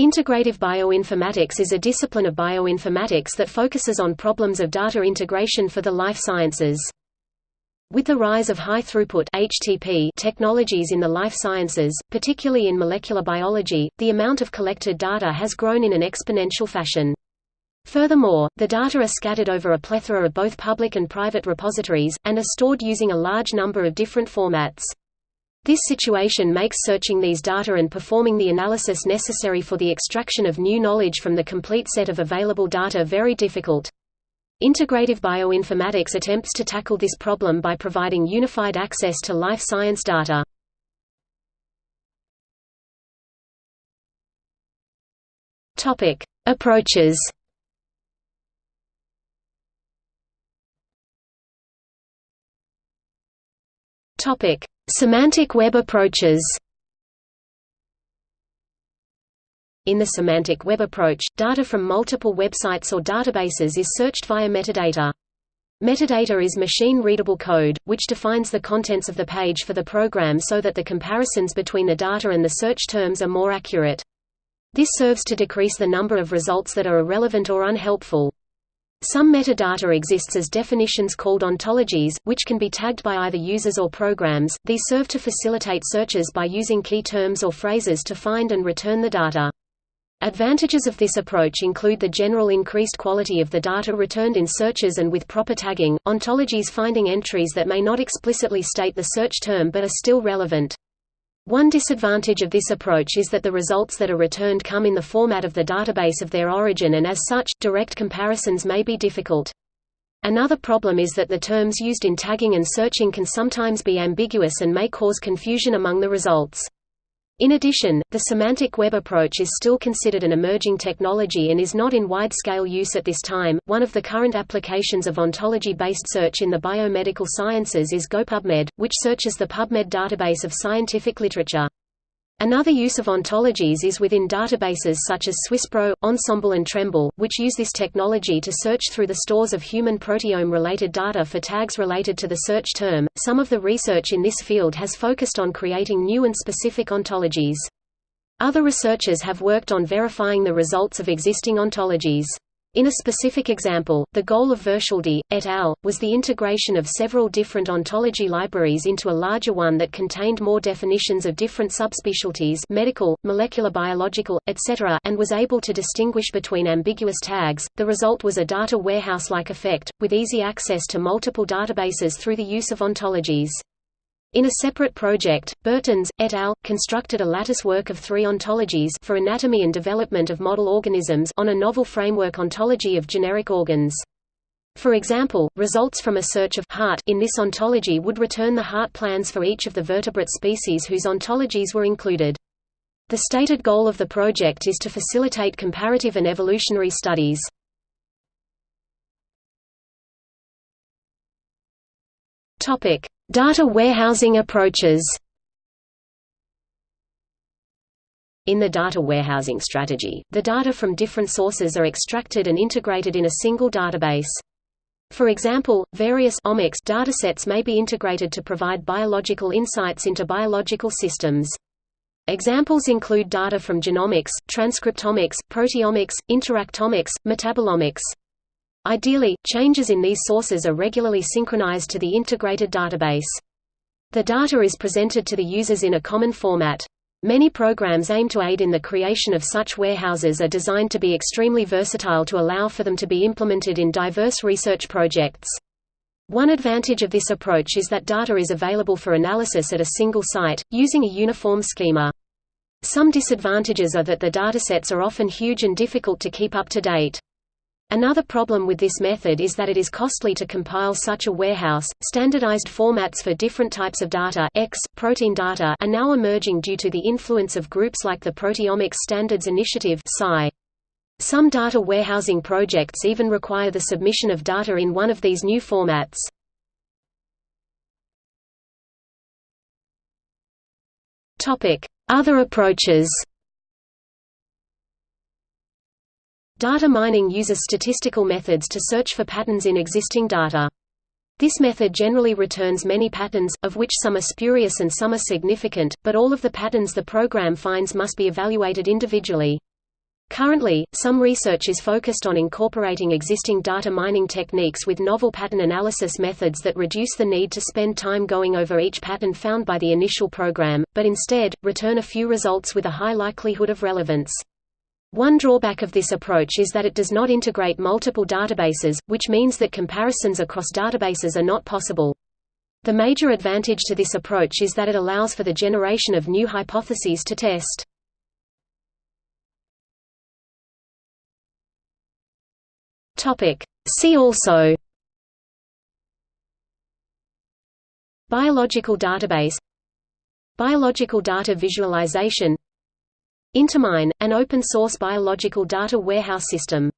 Integrative bioinformatics is a discipline of bioinformatics that focuses on problems of data integration for the life sciences. With the rise of high-throughput (HTP) technologies in the life sciences, particularly in molecular biology, the amount of collected data has grown in an exponential fashion. Furthermore, the data are scattered over a plethora of both public and private repositories, and are stored using a large number of different formats. This situation makes searching these data and performing the analysis necessary for the extraction of new knowledge from the complete set of available data very difficult. Integrative bioinformatics attempts to tackle this problem by providing unified access to life science data. Topic: Approaches. Topic: Semantic web approaches. In the semantic web approach, data from multiple websites or databases is searched via metadata. Metadata is machine-readable code, which defines the contents of the page for the program so that the comparisons between the data and the search terms are more accurate. This serves to decrease the number of results that are irrelevant or unhelpful. Some metadata exists as definitions called ontologies, which can be tagged by either users or programs. These serve to facilitate searches by using key terms or phrases to find and return the data. Advantages of this approach include the general increased quality of the data returned in searches and with proper tagging, ontologies finding entries that may not explicitly state the search term but are still relevant. One disadvantage of this approach is that the results that are returned come in the format of the database of their origin and as such, direct comparisons may be difficult. Another problem is that the terms used in tagging and searching can sometimes be ambiguous and may cause confusion among the results. In addition, the semantic web approach is still considered an emerging technology and is not in wide-scale use at this time. One of the current applications of ontology-based search in the biomedical sciences is GoPubMed, which searches the PubMed database of scientific literature. Another use of ontologies is within databases such as SwissProt, Ensembl and TrEMBL, which use this technology to search through the stores of human proteome-related data for tags related to the search term. Some of the research in this field has focused on creating new and specific ontologies. Other researchers have worked on verifying the results of existing ontologies. In a specific example, the goal of Verschelde, et al., was the integration of several different ontology libraries into a larger one that contained more definitions of different subspecialties medical, molecular biological, etc. and was able to distinguish between ambiguous tags. The result was a data warehouse-like effect, with easy access to multiple databases through the use of ontologies. In a separate project, Bertens, et al., constructed a lattice work of three ontologies for anatomy and development of model organisms on a novel framework ontology of generic organs. For example, results from a search of heart in this ontology would return the heart plans for each of the vertebrate species whose ontologies were included. The stated goal of the project is to facilitate comparative and evolutionary studies. Topic: Data warehousing approaches In the data warehousing strategy, the data from different sources are extracted and integrated in a single database. For example, various omics datasets may be integrated to provide biological insights into biological systems. Examples include data from genomics, transcriptomics, proteomics, interactomics, metabolomics. Ideally, changes in these sources are regularly synchronized to the integrated database. The data is presented to the users in a common format. Many programs aim to aid in the creation of such warehouses are designed to be extremely versatile to allow for them to be implemented in diverse research projects. One advantage of this approach is that data is available for analysis at a single site, using a uniform schema. Some disadvantages are that the datasets are often huge and difficult to keep up to date. Another problem with this method is that it is costly to compile such a warehouse. Standardized formats for different types of data X, protein data are now emerging due to the influence of groups like the Proteomics Standards Initiative (PSI). Some data warehousing projects even require the submission of data in one of these new formats. Other approaches. Data mining uses statistical methods to search for patterns in existing data. This method generally returns many patterns, of which some are spurious and some are significant, but all of the patterns the program finds must be evaluated individually. Currently, some research is focused on incorporating existing data mining techniques with novel pattern analysis methods that reduce the need to spend time going over each pattern found by the initial program, but instead, return a few results with a high likelihood of relevance. One drawback of this approach is that it does not integrate multiple databases, which means that comparisons across databases are not possible. The major advantage to this approach is that it allows for the generation of new hypotheses to test. See also Biological database Biological data visualization Intermine, an open-source biological data warehouse system